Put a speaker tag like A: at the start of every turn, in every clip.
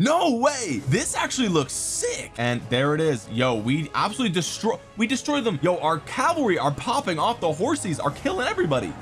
A: no way. This actually looks sick. And there it is. Yo we absolutely destroy we destroy them. Yo our cavalry are popping off. The horses are killing everybody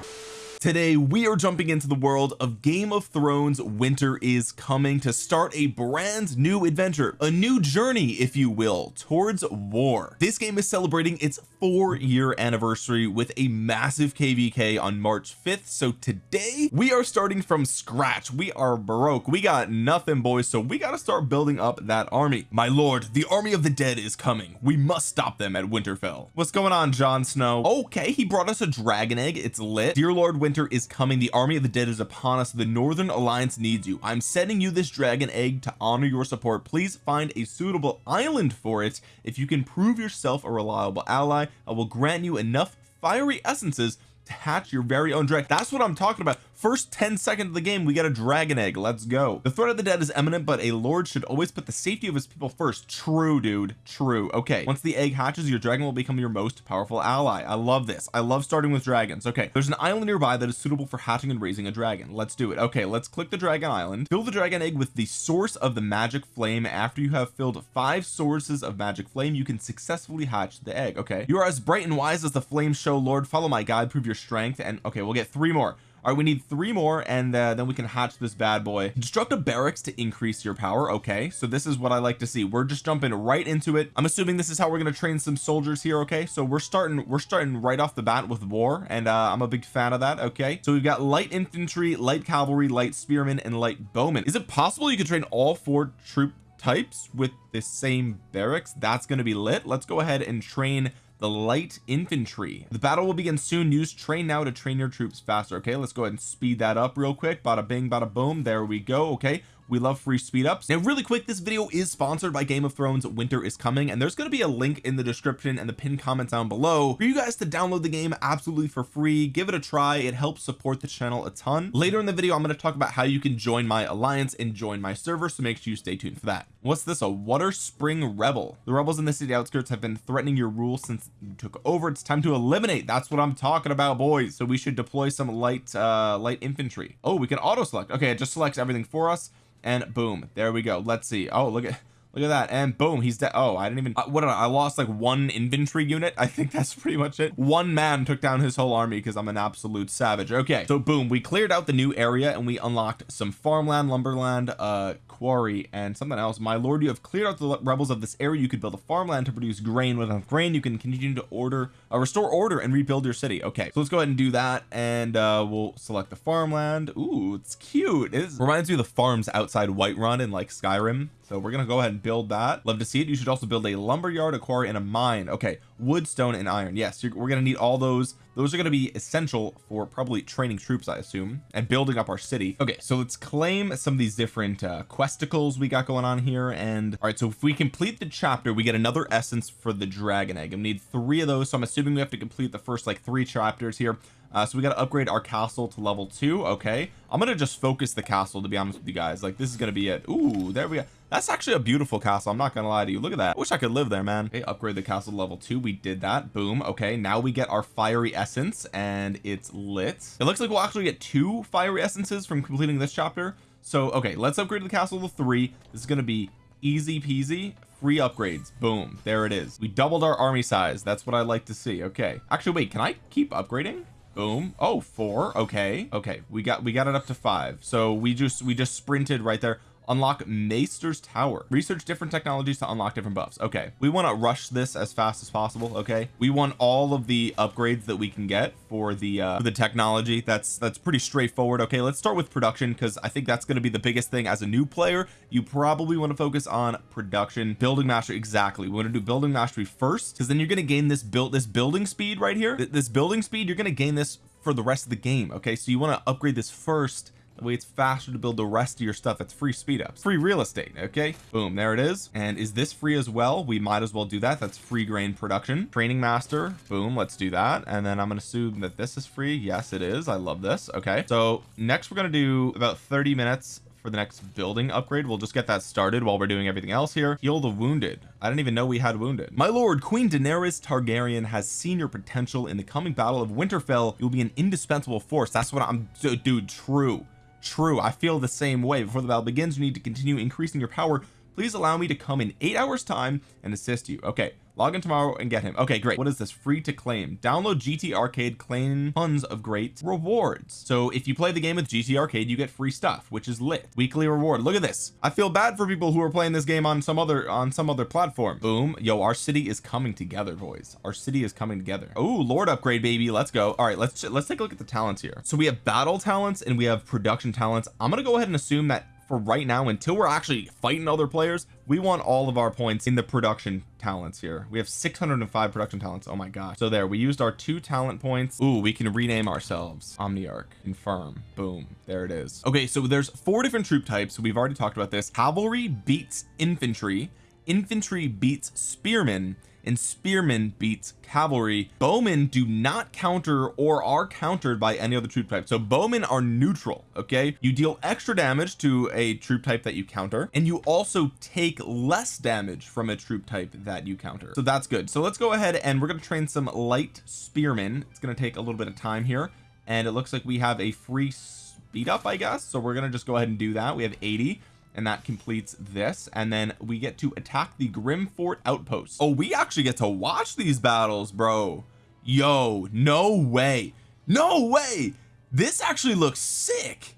A: today we are jumping into the world of Game of Thrones winter is coming to start a brand new adventure a new journey if you will towards war. This game is celebrating its four year anniversary with a massive kvk on March 5th so today we are starting from scratch. We are broke. We got nothing boys. So we got to start building up that army. My lord the army of the dead is coming. We must stop them at Winterfell. What's going on Jon Snow? Okay he brought us a dragon egg. It's lit. Dear Lord winter is coming. The army of the dead is upon us. The northern alliance needs you. I'm sending you this dragon egg to honor your support. Please find a suitable island for it. If you can prove yourself a reliable ally I will grant you enough fiery essences to hatch your very own dragon that's what I'm talking about first 10 seconds of the game we get a dragon egg. Let's go. The threat of the dead is imminent but a lord should always put the safety of his people first. True dude. True. Okay once the egg hatches your dragon will become your most powerful ally. I love this. I love starting with dragons. Okay there's an island nearby that is suitable for hatching and raising a dragon. Let's do it. Okay let's click the dragon island. Fill the dragon egg with the source of the magic flame. After you have filled five sources of magic flame you can successfully hatch the egg. Okay you are as bright and wise as the flames show lord. Follow my guide. Prove your strength. And okay we'll get three more all right we need three more and uh, then we can hatch this bad boy. Construct a barracks to increase your power. Okay so this is what I like to see. We're just jumping right into it. I'm assuming this is how we're going to train some soldiers here okay? So we're starting we're starting right off the bat with war and uh, I'm a big fan of that okay? So we've got light infantry light cavalry light spearmen and light bowmen. Is it possible you could train all four troop types with the same barracks? That's going to be lit. Let's go ahead and train the light infantry. The battle will begin soon. Use train now to train your troops faster okay? Let's go ahead and speed that up real quick. Bada bing bada boom. There we go okay we love free speed ups. Now really quick this video is sponsored by Game of Thrones winter is coming and there's going to be a link in the description and the pinned comments down below for you guys to download the game absolutely for free. Give it a try. It helps support the channel a ton. Later in the video I'm going to talk about how you can join my alliance and join my server so make sure you stay tuned for that. What's this a water spring rebel? The rebels in the city outskirts have been threatening your rule since you took over. It's time to eliminate. That's what I'm talking about boys. So we should deploy some light uh light infantry. Oh we can auto select. Okay it just selects everything for us and boom there we go. Let's see. Oh look at look at that and boom he's dead. Oh I didn't even what did I, I lost like one infantry unit? I think that's pretty much it. One man took down his whole army because I'm an absolute savage. Okay so boom we cleared out the new area and we unlocked some farmland lumberland uh quarry and something else. My lord you have cleared out the rebels of this area. You could build a farmland to produce grain. With enough grain you can continue to order uh, restore order and rebuild your city. Okay so let's go ahead and do that and uh we'll select the farmland. Ooh, it's cute. It reminds me of the farms outside Whiterun in like Skyrim. So we're gonna go ahead and build that. Love to see it. You should also build a lumber yard a quarry and a mine. Okay wood stone and iron. Yes we're gonna need all those. Those are going to be essential for probably training troops I assume and building up our city. Okay so let's claim some of these different uh, questicles we got going on here and all right so if we complete the chapter we get another essence for the dragon egg. We need three of those so I'm assuming we have to complete the first like three chapters here uh, so we got to upgrade our castle to level two okay. I'm gonna just focus the castle to be honest with you guys. Like this is gonna be it. Ooh, there we go. That's actually a beautiful castle I'm not gonna lie to you. Look at that. I wish I could live there man. Okay upgrade the castle level two. We did that. Boom. Okay now we get our fiery essence and it's lit. It looks like we'll actually get two fiery essences from completing this chapter. So okay let's upgrade the castle to three. This is gonna be easy peasy. Free upgrades. Boom. There it is. We doubled our army size. That's what I like to see. Okay. Actually wait can I keep upgrading boom. Oh four. Okay. Okay. We got we got it up to five. So we just we just sprinted right there unlock Maester's Tower. Research different technologies to unlock different buffs. Okay we want to rush this as fast as possible okay? We want all of the upgrades that we can get for the uh the technology. That's that's pretty straightforward okay? Let's start with production because I think that's going to be the biggest thing as a new player. You probably want to focus on production building mastery exactly. We want to do building mastery first because then you're going to gain this build this building speed right here. This building speed you're going to gain this for the rest of the game okay? So you want to upgrade this first way it's faster to build the rest of your stuff it's free speed ups free real estate okay? Boom there it is. And is this free as well? We might as well do that. That's free grain production. Training master boom let's do that. And then I'm gonna assume that this is free. Yes it is. I love this. Okay. So next we're gonna do about 30 minutes for the next building upgrade. We'll just get that started while we're doing everything else here. Heal the wounded. I didn't even know we had wounded. My lord Queen Daenerys Targaryen has seen your potential in the coming battle of Winterfell. You'll be an indispensable force. That's what I'm dude true true I feel the same way. Before the battle begins you need to continue increasing your power. Please allow me to come in eight hours time and assist you. Okay log in tomorrow and get him. Okay great. What is this? Free to claim. Download GTarcade claim tons of great rewards. So if you play the game with GTarcade you get free stuff which is lit. Weekly reward. Look at this. I feel bad for people who are playing this game on some other on some other platform. Boom. Yo our city is coming together boys. Our city is coming together. Oh lord upgrade baby. Let's go. All right let's let's take a look at the talents here. So we have battle talents and we have production talents. I'm gonna go ahead and assume that for right now until we're actually fighting other players we want all of our points in the production talents here. We have 605 production talents. Oh my gosh. So there we used our two talent points. Ooh, we can rename ourselves. Omniarch confirm boom there it is. Okay so there's four different troop types. We've already talked about this. Cavalry beats infantry. Infantry beats spearmen and spearmen beats cavalry. Bowmen do not counter or are countered by any other troop type. So bowmen are neutral okay? You deal extra damage to a troop type that you counter and you also take less damage from a troop type that you counter. So that's good. So let's go ahead and we're going to train some light spearmen. It's going to take a little bit of time here and it looks like we have a free speed up I guess. So we're going to just go ahead and do that. We have 80 and that completes this. And then we get to attack the grim fort outpost. Oh we actually get to watch these battles bro. Yo no way. No way. This actually looks sick.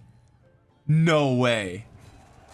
A: No way.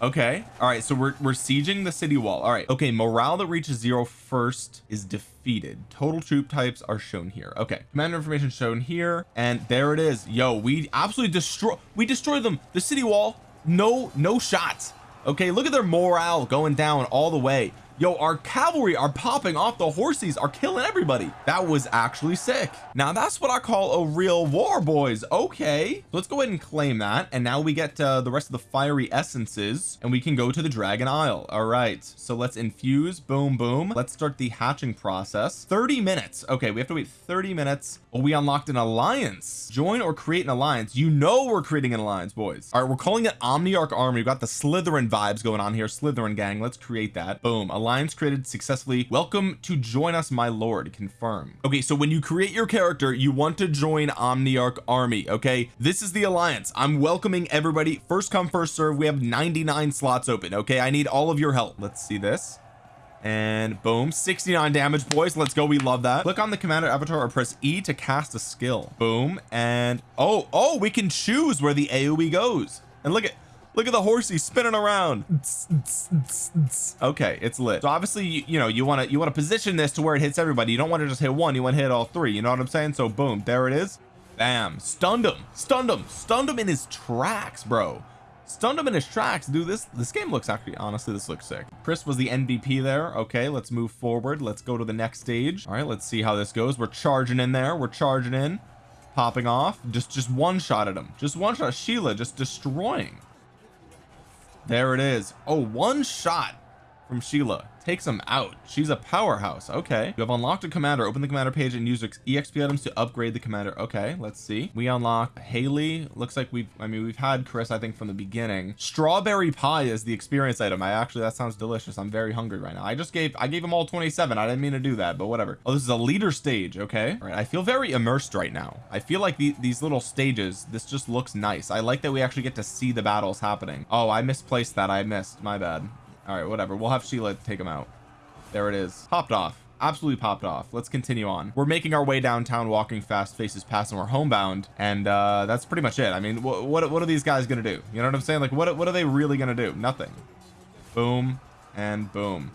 A: Okay. All right. So we're, we're sieging the city wall. All right. Okay. Morale that reaches zero first is defeated. Total troop types are shown here. Okay. Commander information shown here. And there it is. Yo we absolutely destroy we destroy them. The city wall no no shots okay look at their morale going down all the way yo our cavalry are popping off. The horses are killing everybody. That was actually sick. Now that's what I call a real war boys. Okay. Let's go ahead and claim that. And now we get uh, the rest of the fiery essences and we can go to the dragon isle. All right. So let's infuse. Boom boom. Let's start the hatching process. 30 minutes. Okay we have to wait 30 minutes. Oh we unlocked an alliance? Join or create an alliance. You know we're creating an alliance boys. All right we're calling it Omniarch army. We've got the Slytherin vibes going on here. Slytherin gang. Let's create that. Boom. alliance created successfully. Welcome to join us my lord. Confirm okay so when you create your character you want to join Omniarch army okay? This is the alliance. I'm welcoming everybody. First come first serve. We have 99 slots open okay? I need all of your help. Let's see this. And boom 69 damage boys. Let's go. We love that. Click on the commander avatar or press E to cast a skill. Boom and oh oh we can choose where the AoE goes. And look at look at the horsey spinning around. Okay it's lit. So obviously you, you know you want to you want to position this to where it hits everybody. You don't want to just hit one you want to hit all three you know what I'm saying? So boom there it is. Bam stunned him stunned him stunned him in his tracks bro. Stunned him in his tracks dude this this game looks actually honestly this looks sick. Chris was the MVP there okay let's move forward let's go to the next stage. All right let's see how this goes. We're charging in there we're charging in. Popping off just just one shot at him just one shot. Sheila just destroying there it is. Oh one shot from Sheila takes him out. She's a powerhouse. Okay. You have unlocked a commander. Open the commander page and use exp items to upgrade the commander. Okay let's see. We unlock Haley. Looks like we've I mean we've had Chris I think from the beginning. Strawberry pie is the experience item. I actually that sounds delicious. I'm very hungry right now. I just gave I gave him all 27 I didn't mean to do that but whatever. Oh this is a leader stage. Okay. All right. I feel very immersed right now. I feel like the, these little stages this just looks nice. I like that we actually get to see the battles happening. Oh I misplaced that. I missed. My bad all right whatever. We'll have Sheila take him out. There it is. Popped off. Absolutely popped off. Let's continue on. We're making our way downtown walking fast faces past and we're homebound. And uh that's pretty much it. I mean what what, what are these guys gonna do? You know what I'm saying? Like what what are they really gonna do? Nothing. Boom and boom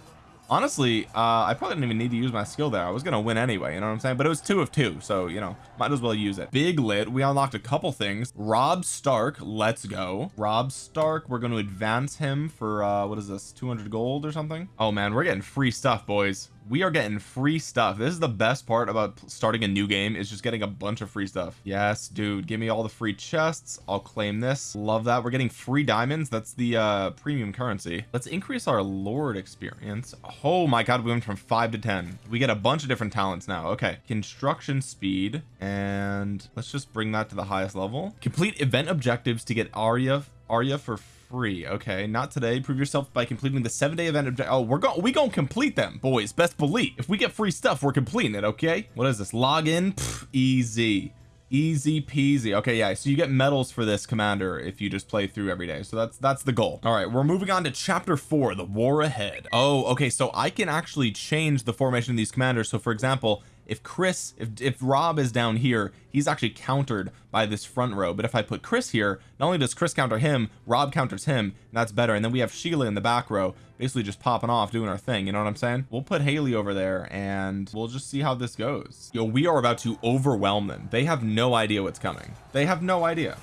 A: honestly uh I probably didn't even need to use my skill there. I was gonna win anyway you know what I'm saying? But it was two of two so you know might as well use it. Big lit we unlocked a couple things. Robb Stark let's go. Robb Stark we're going to advance him for uh what is this 200 gold or something? Oh man we're getting free stuff boys we are getting free stuff. This is the best part about starting a new game is just getting a bunch of free stuff. Yes dude give me all the free chests. I'll claim this. Love that. We're getting free diamonds. That's the uh premium currency. Let's increase our lord experience. Oh my god we went from five to ten. We get a bunch of different talents now. Okay construction speed. And let's just bring that to the highest level. Complete event objectives to get Arya Arya for free okay? Not today. Prove yourself by completing the seven day event object oh we're going we gonna complete them boys. Best believe. If we get free stuff we're completing it okay? What is this? Login? Easy. Easy peasy. Okay yeah so you get medals for this commander if you just play through every day. So that's that's the goal. All right we're moving on to chapter four the war ahead. Oh okay so I can actually change the formation of these commanders. So for example if Chris if, if Robb is down here he's actually countered by this front row. But if I put Chris here not only does Chris counter him Robb counters him that's better. And then we have Sheila in the back row basically just popping off doing our thing. You know what I'm saying? We'll put Haley over there and we'll just see how this goes. Yo we are about to overwhelm them. They have no idea what's coming. They have no idea.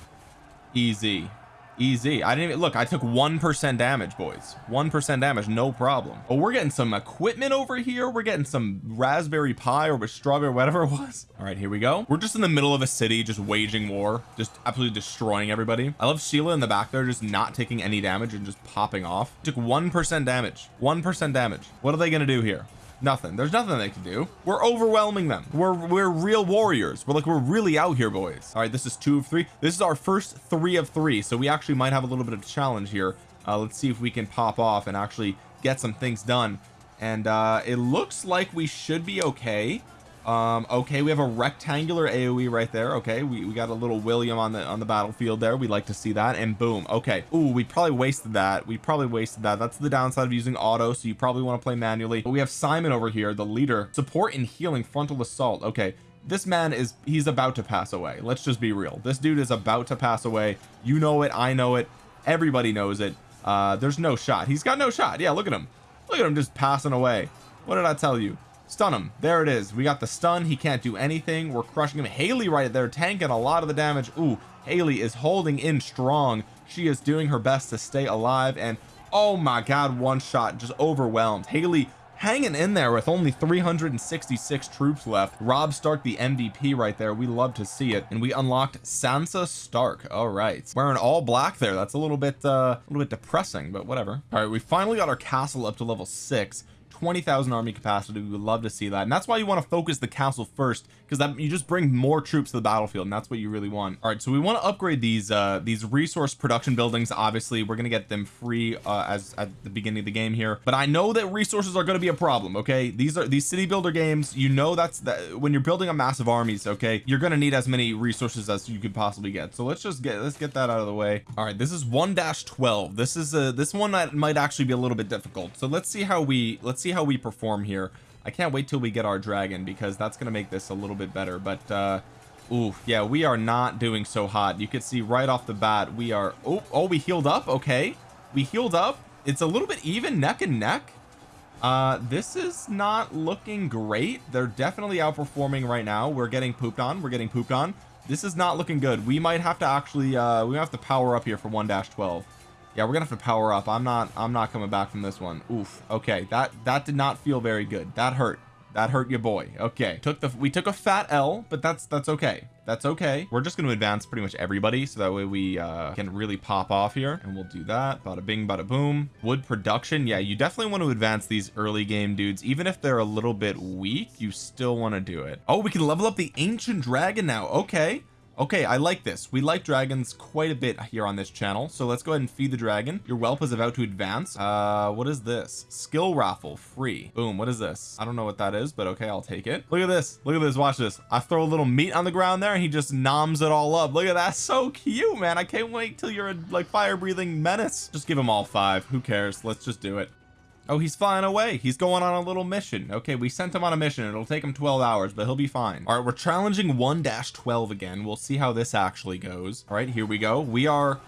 A: Easy easy. I didn't even look I took one percent damage boys. one percent damage no problem. But we're getting some equipment over here. We're getting some raspberry Pi or strawberry whatever it was. All right here we go. We're just in the middle of a city just waging war just absolutely destroying everybody. I love Sheila in the back there just not taking any damage and just popping off. Took one percent damage. one percent damage. What are they gonna do here nothing. There's nothing they can do. We're overwhelming them. We're we're real warriors. We're like we're really out here boys. All right this is two of three. This is our first three of three so we actually might have a little bit of a challenge here. Uh, let's see if we can pop off and actually get some things done. And uh it looks like we should be okay um okay we have a rectangular aoe right there. Okay we, we got a little william on the on the battlefield there. We like to see that. And boom okay. Ooh, we probably wasted that. We probably wasted that. That's the downside of using auto so you probably want to play manually. But we have Simon over here the leader. Support and healing frontal assault. Okay this man is he's about to pass away. Let's just be real. This dude is about to pass away. You know it I know it. Everybody knows it. Uh there's no shot. He's got no shot. Yeah look at him. Look at him just passing away. What did I tell you stun him. There it is. We got the stun. He can't do anything. We're crushing him. Haley right there tanking a lot of the damage. Ooh Haley is holding in strong. She is doing her best to stay alive and oh my god one shot. Just overwhelmed. Haley hanging in there with only 366 troops left. Robb Stark the MVP right there. We love to see it. And we unlocked Sansa Stark. All right. Wearing all black there. That's a little bit uh a little bit depressing but whatever. All right we finally got our castle up to level six 20,000 army capacity. We would love to see that. And that's why you want to focus the castle first because that you just bring more troops to the battlefield and that's what you really want. All right so we want to upgrade these uh these resource production buildings obviously. We're gonna get them free uh as at the beginning of the game here. But I know that resources are going to be a problem okay? These are these city builder games you know that's that when you're building a massive armies okay you're going to need as many resources as you could possibly get. So let's just get let's get that out of the way. All right this is 1-12 this is a this one that might actually be a little bit difficult. So let's see how we let's see see how we perform here I can't wait till we get our dragon because that's going to make this a little bit better but uh Ooh, yeah, we are not doing so hot. You could see right off the bat, we are, oh, oh, we healed up. Okay. We healed up. It's a little bit even neck and neck. Uh, this is not looking great. They're definitely outperforming right now. We're getting pooped on. We're getting pooped on. This is not looking good. We might have to actually, uh, we have to power up here for 1-12 yeah we're gonna have to power up. I'm not I'm not coming back from this one. Oof. Okay that that did not feel very good. That hurt. That hurt your boy. Okay. Took the we took a fat L but that's that's okay. That's okay. We're just going to advance pretty much everybody so that way we uh can really pop off here. And we'll do that. Bada bing bada boom. Wood production. Yeah you definitely want to advance these early game dudes. Even if they're a little bit weak you still want to do it. Oh we can level up the ancient dragon now. Okay okay I like this. We like dragons quite a bit here on this channel so let's go ahead and feed the dragon. Your whelp is about to advance. Uh what is this? Skill raffle free. Boom what is this? I don't know what that is but okay I'll take it. Look at this. Look at this watch this. I throw a little meat on the ground there and he just noms it all up. Look at that so cute man. I can't wait till you're a like fire breathing menace. Just give him all five. Who cares? Let's just do it oh he's flying away. He's going on a little mission. Okay we sent him on a mission. It'll take him 12 hours but he'll be fine. All right we're challenging 1-12 again. We'll see how this actually goes. All right here we go. We are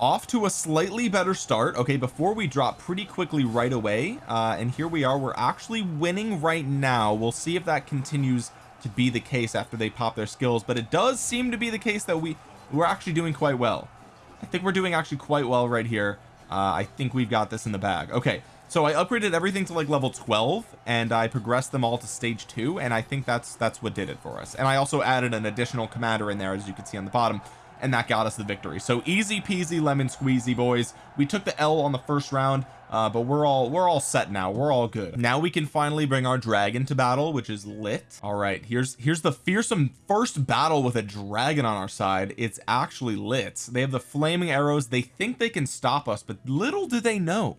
A: off to a slightly better start. Okay before we drop pretty quickly right away uh and here we are. We're actually winning right now. We'll see if that continues to be the case after they pop their skills but it does seem to be the case that we we're actually doing quite well. I think we're doing actually quite well right here uh I think we've got this in the bag. Okay so I upgraded everything to like level 12 and I progressed them all to stage two and I think that's that's what did it for us. And I also added an additional commander in there as you can see on the bottom and that got us the victory. So easy peasy lemon squeezy boys. We took the L on the first round uh, but we're all we're all set now. We're all good. Now we can finally bring our dragon to battle which is lit. All right here's here's the fearsome first battle with a dragon on our side. It's actually lit. They have the flaming arrows. They think they can stop us but little do they know.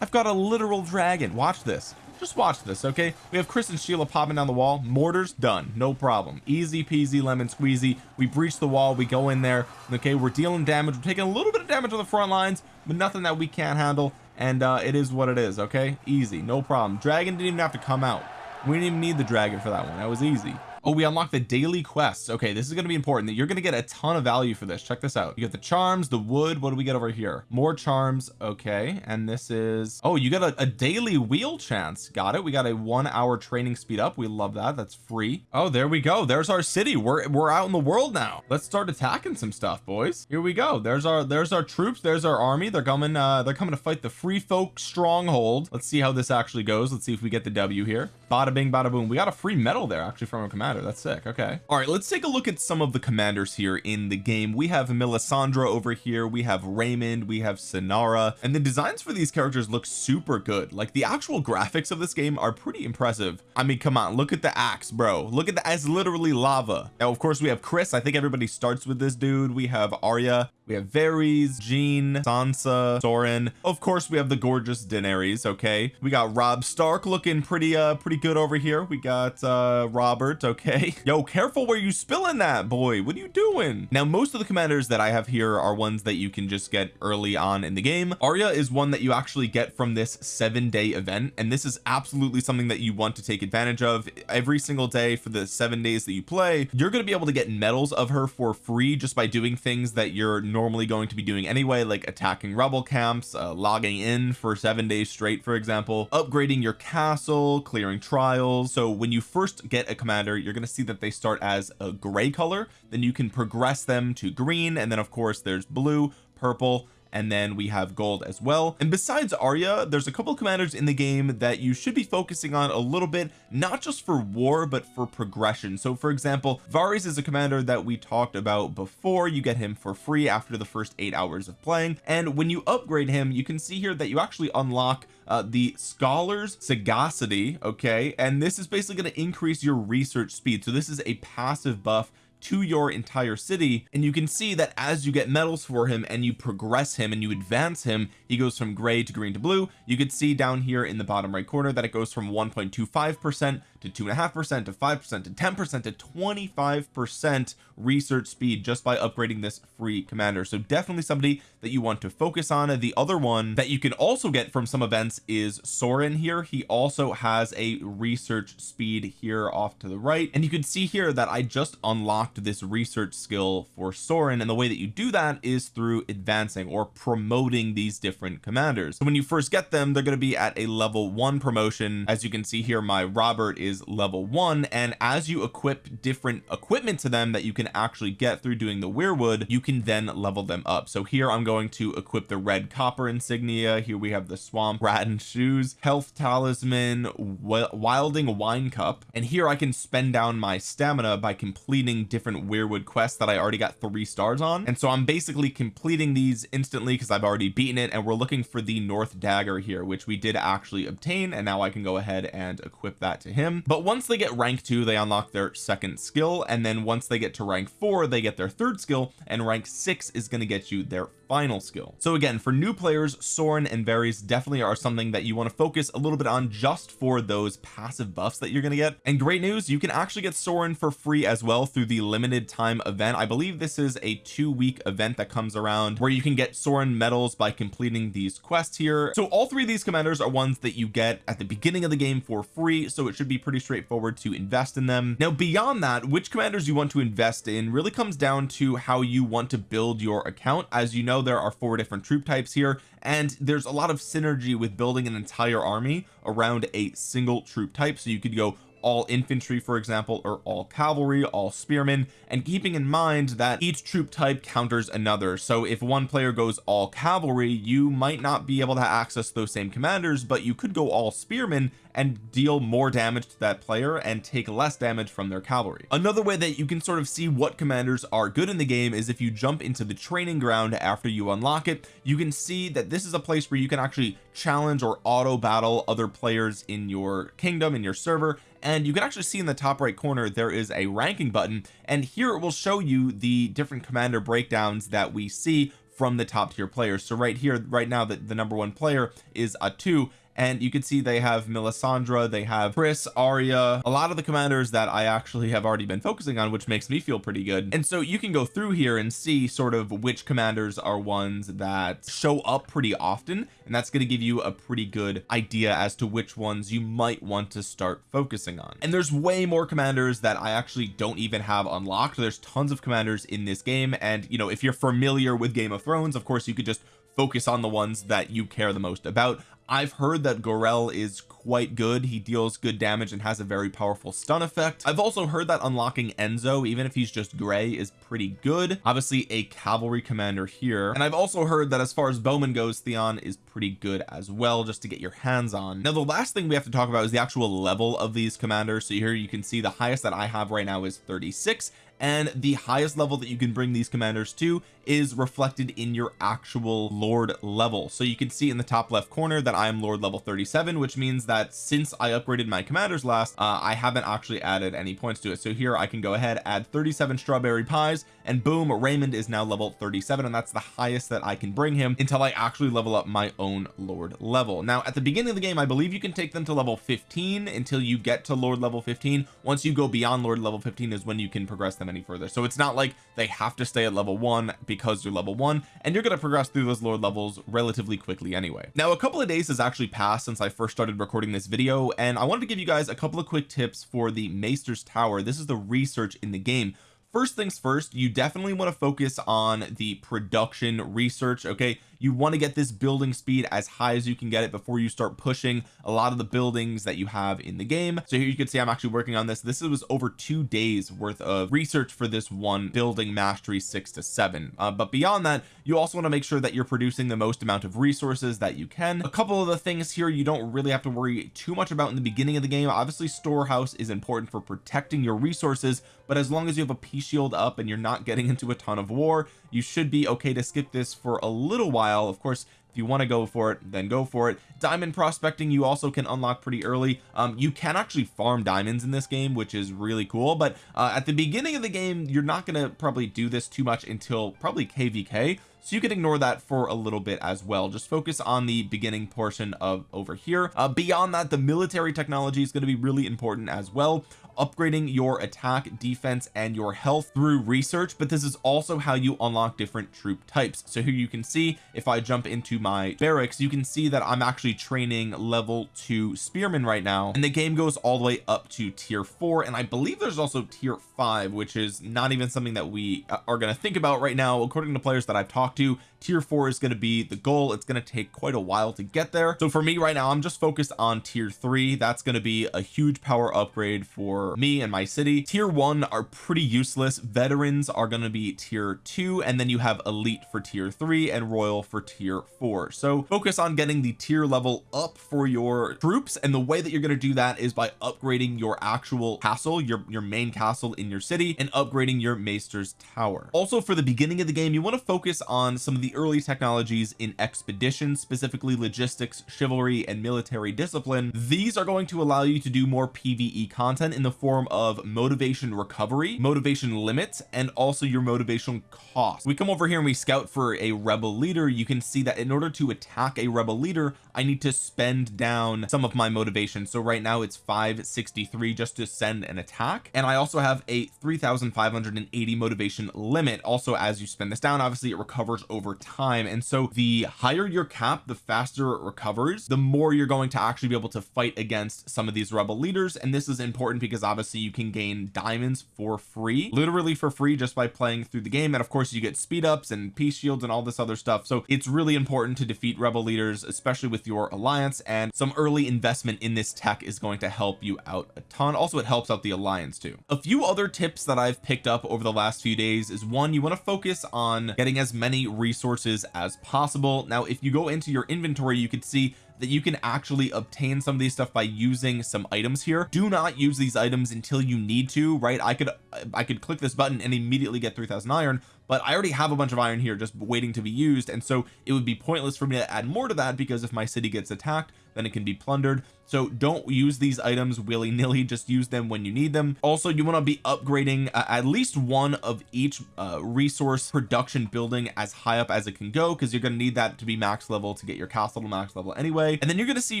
A: I've got a literal dragon. Watch this just watch this okay? We have Chris and Sheila popping down the wall. Mortars done. No problem. Easy peasy lemon squeezy. We breach the wall. We go in there. Okay we're dealing damage. We're taking a little bit of damage on the front lines but nothing that we can't handle. And uh it is what it is okay? Easy. No problem. Dragon didn't even have to come out. We didn't even need the dragon for that one. That was easy oh we unlock the daily quests. Okay this is going to be important. You're going to get a ton of value for this. Check this out. You get the charms the wood. What do we get over here? More charms. Okay and this is oh you get a, a daily wheel chance. Got it. We got a one hour training speed up. We love that. That's free. Oh there we go. There's our city. We're we're out in the world now. Let's start attacking some stuff boys. Here we go. There's our there's our troops. There's our army. They're coming uh they're coming to fight the free folk stronghold. Let's see how this actually goes. Let's see if we get the W here. Bada bing bada boom. We got a free medal there actually from a commander that's sick. Okay. All right let's take a look at some of the commanders here in the game. We have Melisandre over here we have Raymond we have Sinara and the designs for these characters look super good. Like the actual graphics of this game are pretty impressive. I mean come on look at the axe bro. Look at the as literally lava. Now of course we have Chris. I think everybody starts with this dude. We have Arya we have Varys Jean Sansa Soren of course we have the gorgeous Daenerys okay? We got Robb Stark looking pretty uh pretty good over here. We got uh Robert okay? Yo careful where you spilling that boy. What are you doing? Now most of the commanders that I have here are ones that you can just get early on in the game. Arya is one that you actually get from this seven day event and this is absolutely something that you want to take advantage of. Every single day for the seven days that you play you're going to be able to get medals of her for free just by doing things that you're normally going to be doing anyway like attacking rebel camps uh, logging in for seven days straight for example upgrading your castle clearing trials. So when you first get a commander you're going to see that they start as a gray color. Then you can progress them to green and then of course there's blue purple and then we have gold as well. And besides Arya there's a couple commanders in the game that you should be focusing on a little bit not just for war but for progression. So for example Varys is a commander that we talked about before. You get him for free after the first eight hours of playing. And when you upgrade him you can see here that you actually unlock uh, the scholars sagacity okay? And this is basically going to increase your research speed. So this is a passive buff to your entire city and you can see that as you get medals for him and you progress him and you advance him he goes from gray to green to blue. You can see down here in the bottom right corner that it goes from 1.25 percent to two and a half percent to five percent to 10 percent to 25 percent research speed just by upgrading this free commander. So definitely somebody that you want to focus on. The other one that you can also get from some events is Soren here. He also has a research speed here off to the right. And you can see here that I just unlocked this research skill for Soren and the way that you do that is through advancing or promoting these different commanders. So when you first get them they're going to be at a level one promotion. As you can see here my Robert is level one and as you equip different equipment to them that you can actually get through doing the weirwood you can then level them up. So here I'm going to equip the red copper insignia. Here we have the swamp rat and shoes health talisman wildling wine cup. And here I can spend down my stamina by completing different weirwood quests that I already got three stars on. And so I'm basically completing these instantly because I've already beaten it and we're looking for the north dagger here which we did actually obtain and now I can go ahead and equip that to him but once they get rank two they unlock their second skill and then once they get to rank four they get their third skill and rank six is going to get you their final skill. So again for new players Soren and Varys definitely are something that you want to focus a little bit on just for those passive buffs that you're going to get. And great news you can actually get Soren for free as well through the limited time event. I believe this is a two week event that comes around where you can get Soren medals by completing these quests here. So all three of these commanders are ones that you get at the beginning of the game for free so it should be pretty straightforward to invest in them. Now beyond that which commanders you want to invest in really comes down to how you want to build your account. As you know know there are four different troop types here and there's a lot of synergy with building an entire army around a single troop type. So you could go all infantry for example or all cavalry all spearmen and keeping in mind that each troop type counters another. So if one player goes all cavalry you might not be able to access those same commanders but you could go all spearmen and deal more damage to that player and take less damage from their cavalry. Another way that you can sort of see what commanders are good in the game is if you jump into the training ground after you unlock it you can see that this is a place where you can actually challenge or auto battle other players in your kingdom in your server and you can actually see in the top right corner there is a ranking button. And here it will show you the different commander breakdowns that we see from the top tier players. So right here right now that the number one player is a two and you can see they have Melisandre they have Chris Arya a lot of the commanders that I actually have already been focusing on which makes me feel pretty good. And so you can go through here and see sort of which commanders are ones that show up pretty often. And that's going to give you a pretty good idea as to which ones you might want to start focusing on. And there's way more commanders that I actually don't even have unlocked. There's tons of commanders in this game. And you know if you're familiar with Game of Thrones of course you could just focus on the ones that you care the most about I've heard that Gorel is quite good. He deals good damage and has a very powerful stun effect. I've also heard that unlocking Enzo even if he's just gray is pretty good. Obviously a cavalry commander here. And I've also heard that as far as bowman goes Theon is pretty good as well just to get your hands on. Now the last thing we have to talk about is the actual level of these commanders. So here you can see the highest that I have right now is 36 and the highest level that you can bring these commanders to is reflected in your actual lord level. So you can see in the top left corner that I am lord level 37 which means that since I upgraded my commanders last uh, I haven't actually added any points to it. So here I can go ahead add 37 strawberry pies and boom Raymond is now level 37 and that's the highest that I can bring him until I actually level up my own lord level. Now at the beginning of the game I believe you can take them to level 15 until you get to lord level 15 once you go beyond lord level 15 is when you can progress them any further. So it's not like they have to stay at level one because you're level one and you're going to progress through those lord levels relatively quickly anyway. Now a couple of days has actually passed since I first started recording this video and I wanted to give you guys a couple of quick tips for the Maester's Tower. This is the research in the game. First things first you definitely want to focus on the production research okay you want to get this building speed as high as you can get it before you start pushing a lot of the buildings that you have in the game. So here you can see I'm actually working on this. This was over two days worth of research for this one building mastery six to seven. Uh, but beyond that you also want to make sure that you're producing the most amount of resources that you can. A couple of the things here you don't really have to worry too much about in the beginning of the game. Obviously storehouse is important for protecting your resources but as long as you have a peace shield up and you're not getting into a ton of war you should be okay to skip this for a little while. Of course if you want to go for it then go for it. Diamond prospecting you also can unlock pretty early. Um you can actually farm diamonds in this game which is really cool but uh, at the beginning of the game you're not going to probably do this too much until probably kvk so you can ignore that for a little bit as well. Just focus on the beginning portion of over here. Uh, beyond that the military technology is going to be really important as well upgrading your attack defense and your health through research but this is also how you unlock different troop types. So here you can see if I jump into my barracks you can see that I'm actually training level two spearmen right now and the game goes all the way up to tier four and I believe there's also tier five which is not even something that we uh, are going to think about right now. According to players that I've talked to tier four is going to be the goal. It's going to take quite a while to get there. So for me right now I'm just focused on tier three. That's going to be a huge power upgrade for me and my city. Tier one are pretty useless. Veterans are going to be tier two and then you have elite for tier three and royal for tier four. So focus on getting the tier level up for your troops and the way that you're going to do that is by upgrading your actual castle your your main castle in your city and upgrading your maester's tower. Also for the beginning of the game you want to focus on some of the early technologies in expedition specifically logistics chivalry and military discipline. These are going to allow you to do more pve content in the form of motivation recovery motivation limits and also your motivation cost. We come over here and we scout for a rebel leader. You can see that in order to attack a rebel leader I need to spend down some of my motivation. So right now it's 563 just to send an attack. And I also have a 3580 motivation limit also as you spend this down. Obviously it recovers over time. And so the higher your cap the faster it recovers the more you're going to actually be able to fight against some of these rebel leaders. And this is important because obviously you can gain diamonds for free literally for free just by playing through the game. And of course you get speed ups and peace shields and all this other stuff. So it's really important to defeat rebel leaders especially with your alliance. And some early investment in this tech is going to help you out a ton. Also it helps out the alliance too. A few other tips that I've picked up over the last few days is one you want to focus on getting as many resources as possible. Now if you go into your inventory you could see that you can actually obtain some of these stuff by using some items here. Do not use these items until you need to right? I could I could click this button and immediately get 3000 iron but I already have a bunch of iron here just waiting to be used and so it would be pointless for me to add more to that because if my city gets attacked then it can be plundered. So don't use these items willy-nilly just use them when you need them. Also you want to be upgrading uh, at least one of each uh, resource production building as high up as it can go because you're going to need that to be max level to get your castle to max level anyway. And then you're going to see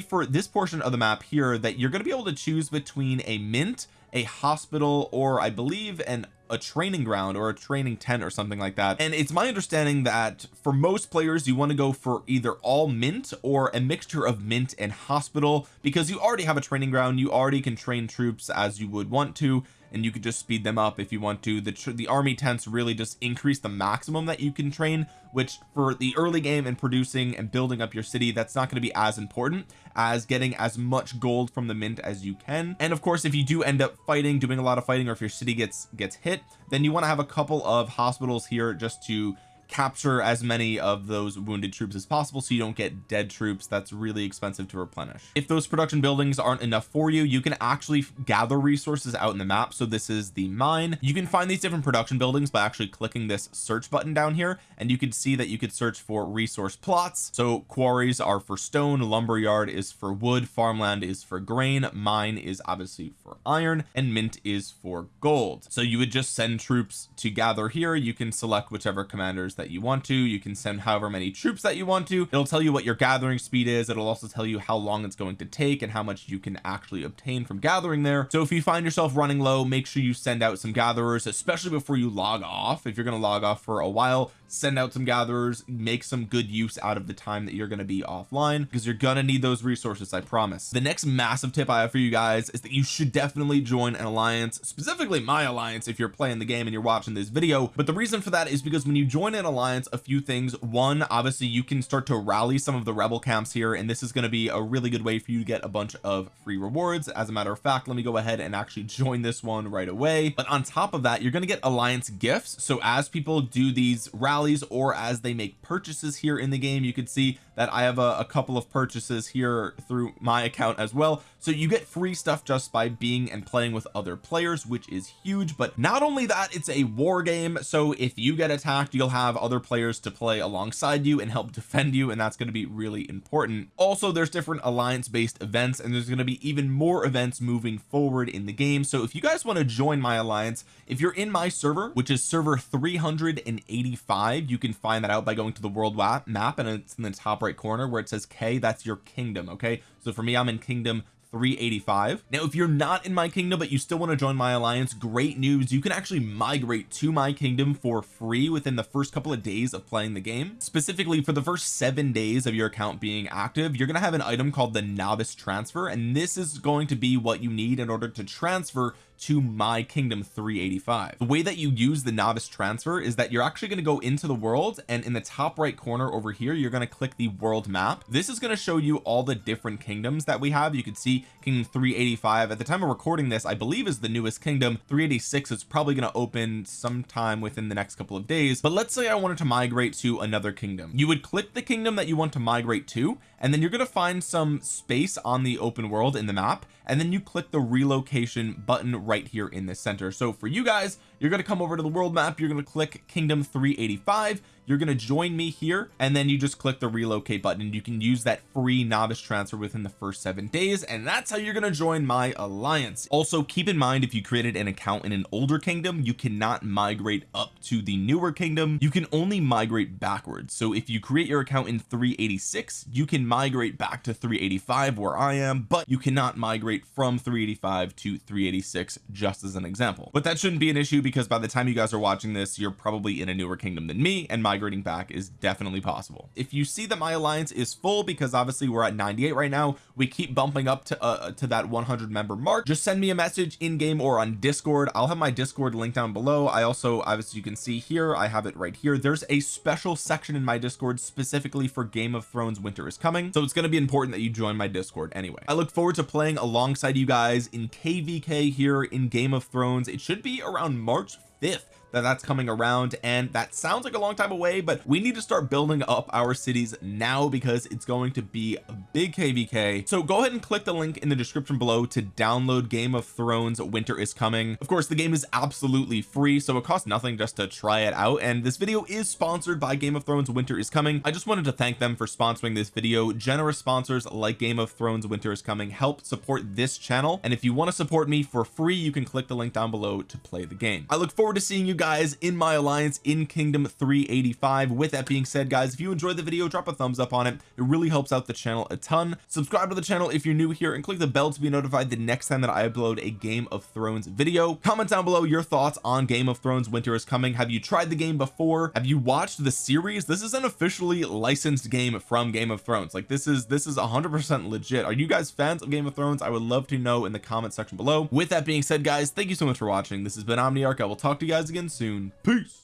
A: for this portion of the map here that you're going to be able to choose between a mint a hospital or I believe an a training ground or a training tent or something like that. And it's my understanding that for most players you want to go for either all mint or a mixture of mint and hospital because you already have a training ground you already can train troops as you would want to and you could just speed them up if you want to. The the army tents really just increase the maximum that you can train which for the early game and producing and building up your city that's not going to be as important as getting as much gold from the mint as you can. And of course if you do end up fighting doing a lot of fighting or if your city gets gets hit then you want to have a couple of hospitals here just to capture as many of those wounded troops as possible so you don't get dead troops. That's really expensive to replenish. If those production buildings aren't enough for you you can actually gather resources out in the map. So this is the mine. You can find these different production buildings by actually clicking this search button down here and you can see that you could search for resource plots. So quarries are for stone lumberyard is for wood farmland is for grain mine is obviously for iron and mint is for gold. So you would just send troops to gather here. You can select whichever commanders that you want to. You can send however many troops that you want to. It'll tell you what your gathering speed is. It'll also tell you how long it's going to take and how much you can actually obtain from gathering there. So if you find yourself running low make sure you send out some gatherers especially before you log off. If you're going to log off for a while send out some gatherers make some good use out of the time that you're going to be offline because you're gonna need those resources I promise. The next massive tip I have for you guys is that you should definitely join an alliance specifically my alliance if you're playing the game and you're watching this video. But the reason for that is because when you join an alliance a few things. One obviously you can start to rally some of the rebel camps here and this is going to be a really good way for you to get a bunch of free rewards. As a matter of fact let me go ahead and actually join this one right away. But on top of that you're going to get alliance gifts. So as people do these rallies or as they make purchases here in the game you could see that I have a, a couple of purchases here through my account as well. So you get free stuff just by being and playing with other players which is huge. But not only that it's a war game. So if you get attacked you'll have other players to play alongside you and help defend you and that's going to be really important. Also there's different alliance based events and there's going to be even more events moving forward in the game. So if you guys want to join my alliance if you're in my server which is server 385 you can find that out by going to the world map and it's in the top right corner where it says K that's your kingdom okay? So for me I'm in kingdom 385 now if you're not in my kingdom but you still want to join my alliance great news. You can actually migrate to my kingdom for free within the first couple of days of playing the game. Specifically for the first seven days of your account being active you're going to have an item called the novice transfer and this is going to be what you need in order to transfer to my kingdom 385 the way that you use the novice transfer is that you're actually going to go into the world and in the top right corner over here you're going to click the world map. This is going to show you all the different kingdoms that we have. You can see kingdom 385 at the time of recording this I believe is the newest kingdom. 386 is probably going to open sometime within the next couple of days. But let's say I wanted to migrate to another kingdom. You would click the kingdom that you want to migrate to and then you're going to find some space on the open world in the map and then you click the relocation button right here in the center. So for you guys you're going to come over to the world map. You're going to click kingdom 385 you're going to join me here and then you just click the relocate button you can use that free novice transfer within the first seven days and that's how you're going to join my alliance. Also keep in mind if you created an account in an older kingdom you cannot migrate up to the newer kingdom. You can only migrate backwards. So if you create your account in 386 you can migrate back to 385 where I am but you cannot migrate from 385 to 386 just as an example. But that shouldn't be an issue because by the time you guys are watching this you're probably in a newer kingdom than me and migrating back is definitely possible. If you see that my alliance is full because obviously we're at 98 right now we keep bumping up to uh, to that 100 member mark. Just send me a message in game or on discord. I'll have my discord link down below. I also obviously you can see here I have it right here. There's a special section in my discord specifically for Game of Thrones winter is coming. So it's going to be important that you join my discord anyway. I look forward to playing alongside you guys in kvk here in Game of Thrones. It should be around March 5th that that's coming around and that sounds like a long time away but we need to start building up our cities now because it's going to be a big kvk so go ahead and click the link in the description below to download Game of Thrones winter is coming. Of course the game is absolutely free so it costs nothing just to try it out and this video is sponsored by Game of Thrones winter is coming. I just wanted to thank them for sponsoring this video. Generous sponsors like Game of Thrones winter is coming help support this channel and if you want to support me for free you can click the link down below to play the game. I look forward to seeing you guys in my alliance in kingdom 385 with that being said guys if you enjoyed the video drop a thumbs up on it. It really helps out the channel a ton. Subscribe to the channel if you're new here and click the bell to be notified the next time that I upload a Game of Thrones video. Comment down below your thoughts on Game of Thrones winter is coming. Have you tried the game before? Have you watched the series? This is an officially licensed game from Game of Thrones. Like this is this is 100 percent legit. Are you guys fans of Game of Thrones? I would love to know in the comment section below. With that being said guys thank you so much for watching. This has been Omniarch. I will talk to you guys again soon. Peace